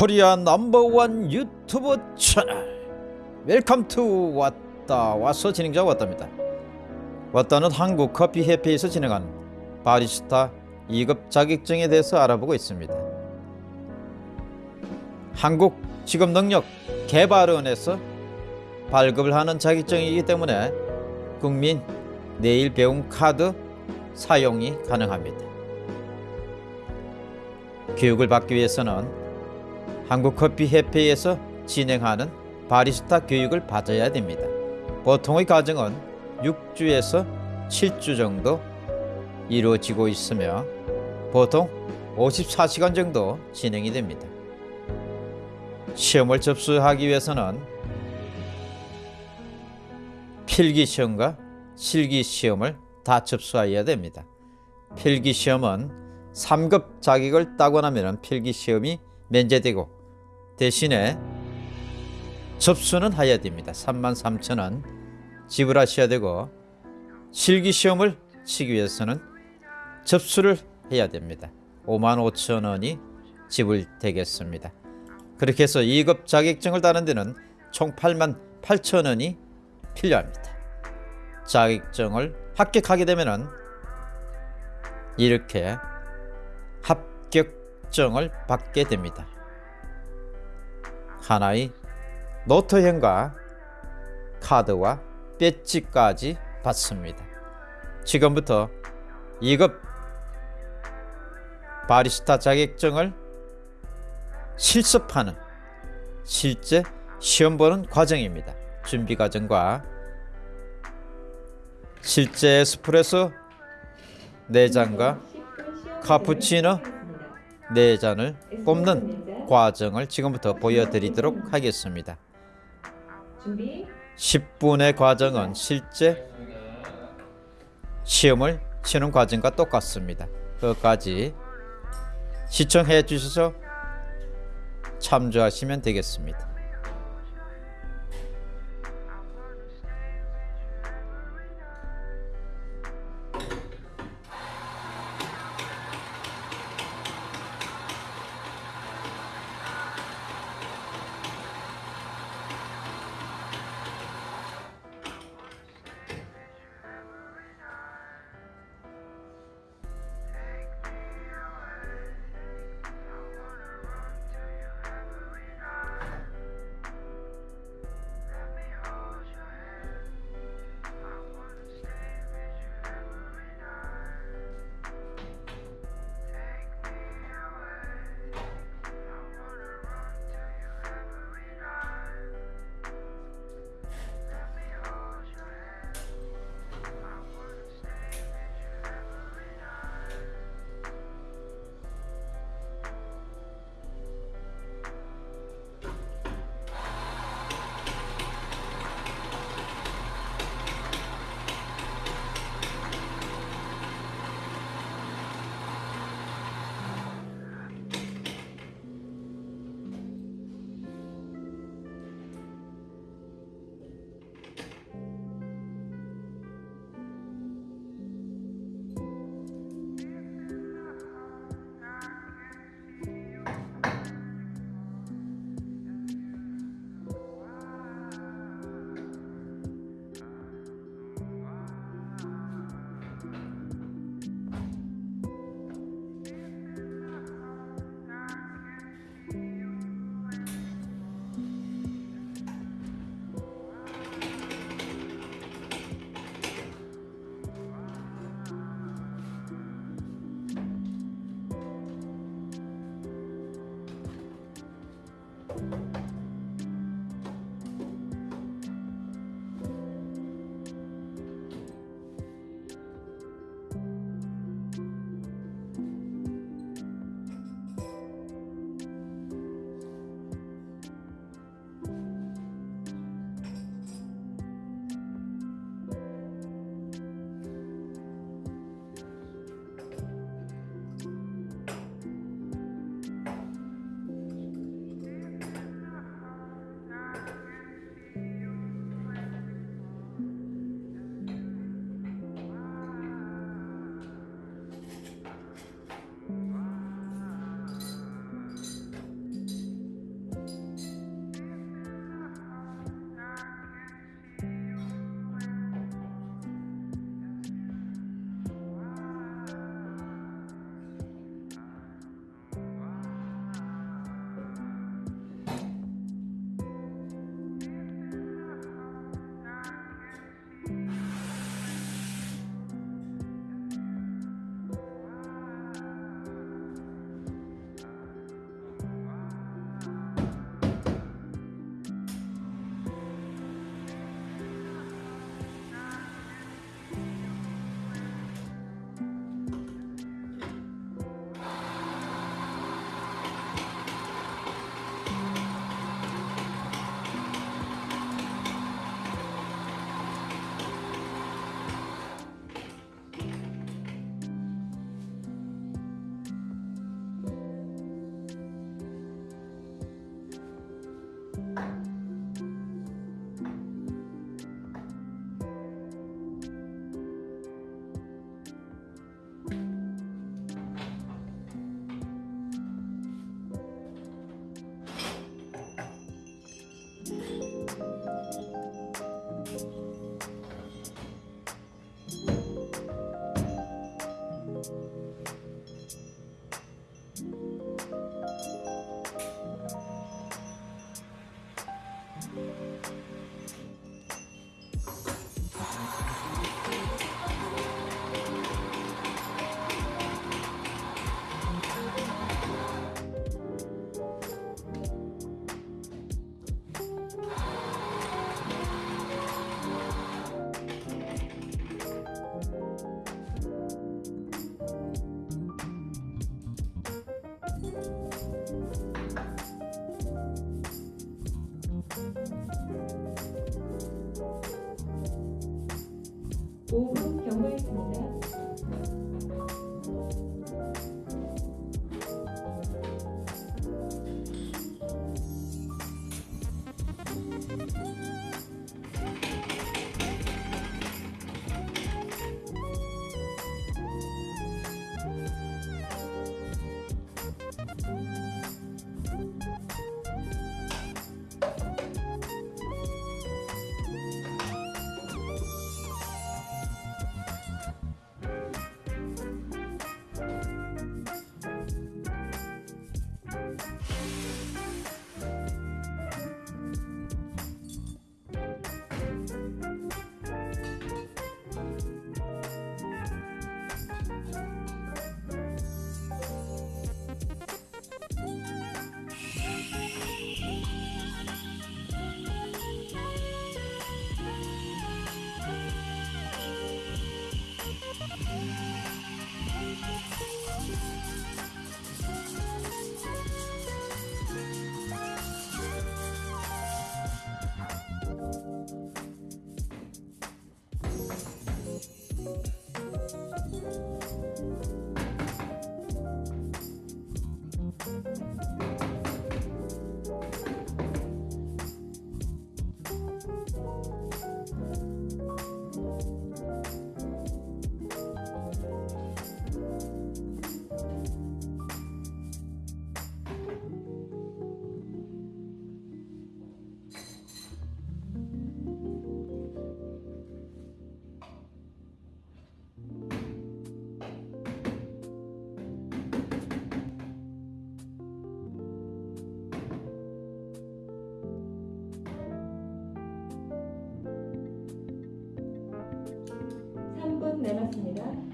코리아 넘버원 유튜브 채널. Welcome to 왔다. 와서 진행자 왔답니다. 왔다는 한국 커피 협회에서 진행한 바리스타 2급 자격증에 대해서 알아보고 있습니다. 한국 직업능력 개발원에서 발급을 하는 자격증이기 때문에 국민 내일 배움 카드 사용이 가능합니다. 교육을 받기 위해서는 한국커피협회에서 진행하는 바리스타 교육을 받아야 됩니다. 보통의 과정은 6주에서 7주 정도 이루어지고 있으며 보통 54시간 정도 진행이 됩니다. 시험을 접수하기 위해서는 필기시험과 실기시험을 다 접수해야 됩니다. 필기시험은 3급 자격을 따고 나면 필기시험이 면제되고 대신에 접수는 해야 됩니다. 3만 3천 원 지불하셔야 되고 실기시험을 치기 위해서는 접수를 해야 됩니다. 5만 5천 원이 지불되겠습니다. 그렇게 해서 2급 자격증을 따는 데는 총 8만 8천 원이 필요합니다. 자격증을 합격하게 되면 이렇게 합격증을 받게 됩니다. 하나의 노트형과 카드와 배지까지 받습니다. 지금부터 2급 바리스타 자격증을 실습하는 실제 시험 보는 과정입니다. 준비 과정과 실제 에스프레소 4잔과 카푸치노 4잔을 뽑는 과정을 지금부터 보여드리도록 하겠습니다. 10분의 과정은 실제 시험을 치는 과정과 똑같습니다. 끝까지 시청해 주셔서 참조하시면 되겠습니다. 5분 경과했습니다. 남았습니다.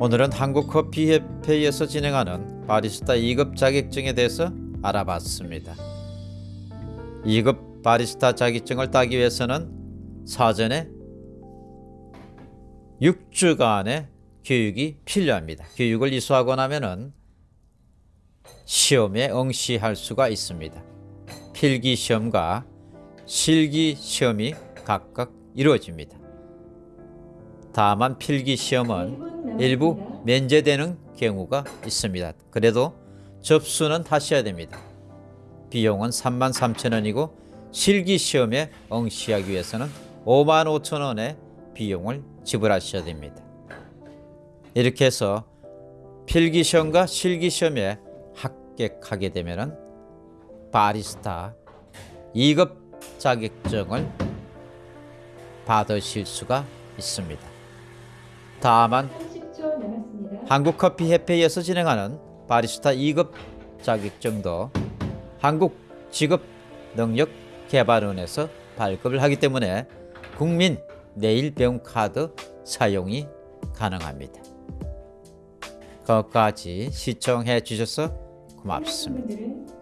오늘은 한국커피협회에서 진행하는 바리스타 2급 자격증에 대해서 알아봤습니다. 2급 바리스타 자격증을 따기 위해서는 사전에 6주간의 교육이 필요합니다. 교육을 이수하고 나면은 시험에 응시할 수가 있습니다. 필기 시험과 실기 시험이 각각 이루어집니다. 다만 필기 시험은 이분 남았습니다. 일부 면제되는 경우가 있습니다. 그래도 접수는 하셔야 됩니다. 비용은 3만 3천 원이고 실기 시험에 응시하기 위해서는 5만 5천 원의 비용을 지불하셔야 됩니다. 이렇게 해서 필기 시험과 실기 시험에 합격하게 되면은 바리스타 2급 자격증을 받으실 수가 있습니다. 다만 30초 남았습니다. 한국커피협회에서 진행하는 바리스타 2급 자격증도 한국직업능력개발원에서 발급을 하기 때문에 국민 내일배움 카드 사용이 가능합니다. 끝까지 시청해 주셔서 고맙습니다. 바랍니다.